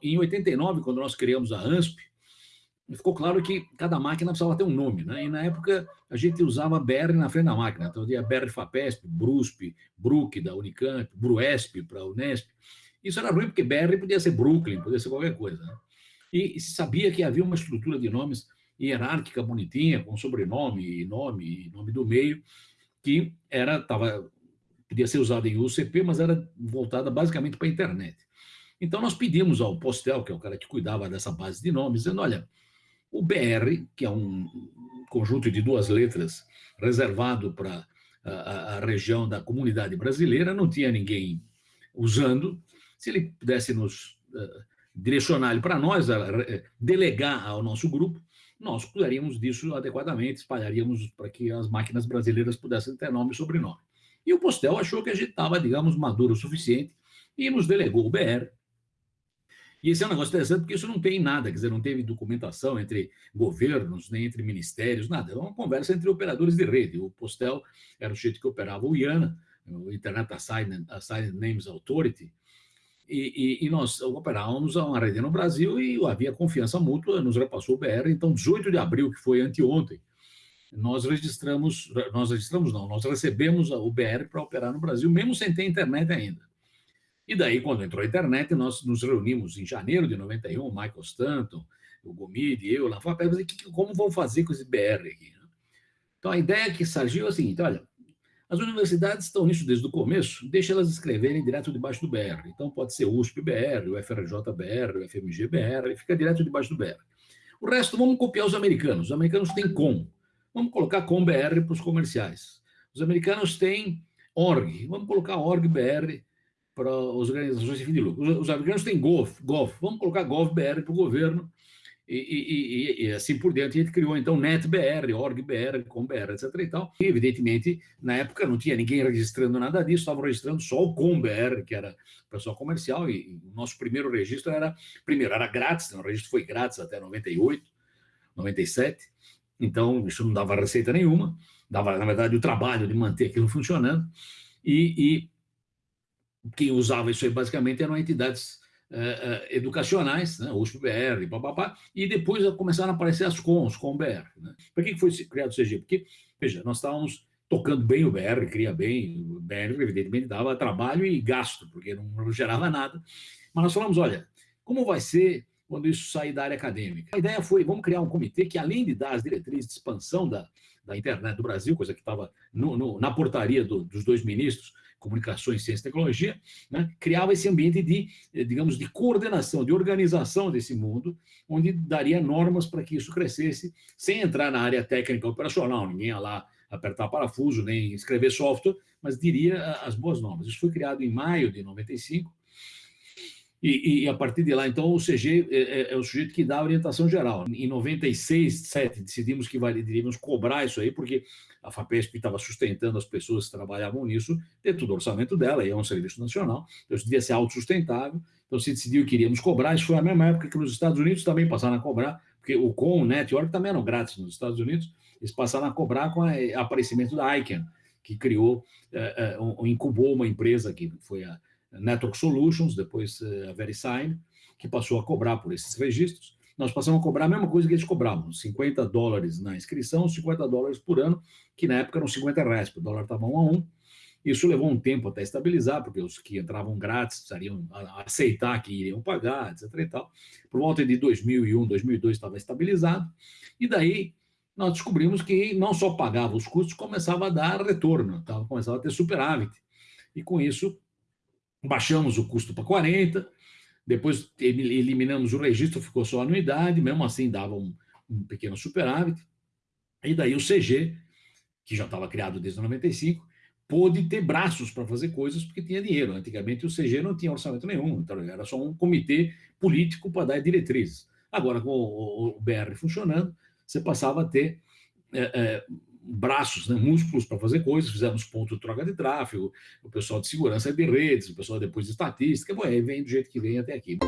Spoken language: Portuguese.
Em 89, quando nós criamos a ANSP, ficou claro que cada máquina precisava ter um nome, né? E na época a gente usava BR na frente da máquina, então tinha BR FAPESP, BRUSP, BRUC da Unicamp, BRUESP para a Unesp. Isso era ruim porque BR podia ser Brooklyn, podia ser qualquer coisa. Né? E se sabia que havia uma estrutura de nomes hierárquica bonitinha, com sobrenome, nome, nome do meio, que era tava podia ser usada em UCP, mas era voltada basicamente para a internet. Então nós pedimos ao Postel, que é o cara que cuidava dessa base de nomes, dizendo, olha, o BR, que é um conjunto de duas letras reservado para a, a, região da comunidade brasileira, não tinha ninguém usando. Se ele pudesse nos uh, direcionar para nós, uh, delegar ao nosso grupo, nós cuidaríamos disso adequadamente, espalharíamos para que as máquinas brasileiras pudessem ter nome e sobrenome. E o Postel achou que a gente estava, digamos, maduro o suficiente e nos delegou o BR, e esse é um negócio interessante porque isso não tem nada, quer dizer, não teve documentação entre governos, nem entre ministérios, nada. É uma conversa entre operadores de rede. O Postel era o jeito que operava o IANA, o Internet Assigned, Assigned Names Authority, e, e, e, nós operávamos uma rede no Brasil e havia confiança mútua, nos repassou o BR, então 18 de abril, que foi anteontem, nós registramos, nós registramos não, nós recebemos o BR para operar no Brasil, mesmo sem ter internet ainda. E daí, quando entrou a internet, nós nos reunimos em janeiro de 91, o Michael Stanton, o Gomide, eu, lá fora, como vão fazer com esse BR aqui. Então, a ideia que surgiu é a seguinte, olha, as universidades estão nisso desde o começo, deixa elas escreverem direto debaixo do BR. Então, pode ser USP-BR, o FRJ-BR, o FMG-BR, fica direto debaixo do BR. O resto, vamos copiar os americanos. Os americanos têm com. Vamos colocar com-BR para os comerciais. Os americanos têm org. Vamos colocar org-BR para as organizações sem fim de lucro. Os, americanos têm Gov, Gov, vamos colocar GovBR para o governo, e, e, e, e, assim por diante, a gente criou então NetBR, OrgBR, ComBR, etc. E, tal. e evidentemente, na época não tinha ninguém registrando nada disso, estavam registrando só o ComBR, que era pessoal comercial, e, o nosso primeiro registro era, primeiro, era grátis, né? o registro foi grátis até 98, 97, então isso não dava receita nenhuma, dava, na verdade, o trabalho de manter aquilo funcionando, e, quem usava isso aí basicamente eram entidades uh, uh, educacionais, né, USP-BR, papapá, e depois começaram a aparecer as CONs, COM-BR. Né? Por que foi criado o CG? Porque, veja, nós estávamos tocando bem o BR, cria bem, o BR evidentemente dava trabalho e gasto, porque não gerava nada, mas nós falamos, olha, como vai ser quando isso sair da área acadêmica? A ideia foi, vamos criar um comitê que, além de dar as diretrizes de expansão da, da internet do Brasil, coisa que estava na portaria do, dos dois ministros, comunicações, ciência e tecnologia, né, criava esse ambiente de, eh, digamos, de coordenação, de organização desse mundo, onde daria normas para que isso crescesse, sem entrar na área técnica operacional, ninguém ia lá apertar parafuso, nem escrever software, mas diria as boas normas. Isso foi criado em maio de 95, e, e, a partir de lá, então, o CG é, é, é, o sujeito que dá a orientação geral. Em 96, 7, decidimos que deveríamos cobrar isso aí, porque a FAPESP estava sustentando as pessoas que trabalhavam nisso dentro do orçamento dela, e é um serviço nacional, então isso devia ser autossustentável, então se decidiu que iríamos cobrar, isso foi a mesma época que nos Estados Unidos também passaram a cobrar, porque o COM, o Network também eram grátis nos Estados Unidos, eles passaram a cobrar com o aparecimento da ICANN, que criou, é, é, incubou uma empresa que foi a Network Solutions, depois eh, a VeriSign, que passou a cobrar por esses registros. Nós passamos a cobrar a mesma coisa que eles cobravam, 50 dólares na inscrição, 50 dólares por ano, que na época eram 50 reais, porque o dólar estava um a um. Isso levou um tempo até estabilizar, porque os que entravam grátis precisariam aceitar que iriam pagar, etc. E tal. Por volta de 2001, 2002 estava estabilizado, e daí nós descobrimos que não só pagava os custos, começava a dar retorno, tá? começava a ter superávit. E com isso baixamos o custo para 40, depois eliminamos o registro, ficou só a anuidade, mesmo assim dava um, um pequeno superávit, e daí o CG, que já estava criado desde 95, pôde ter braços para fazer coisas porque tinha dinheiro. Antigamente o CG não tinha orçamento nenhum, então era só um comitê político para dar diretrizes. Agora, com o, BR funcionando, você passava a ter é, é, braços, né, músculos para fazer coisas, fizemos ponto de troca de tráfego, o pessoal de segurança de redes, o pessoal depois de estatística, bom, aí vem do jeito que vem até aqui.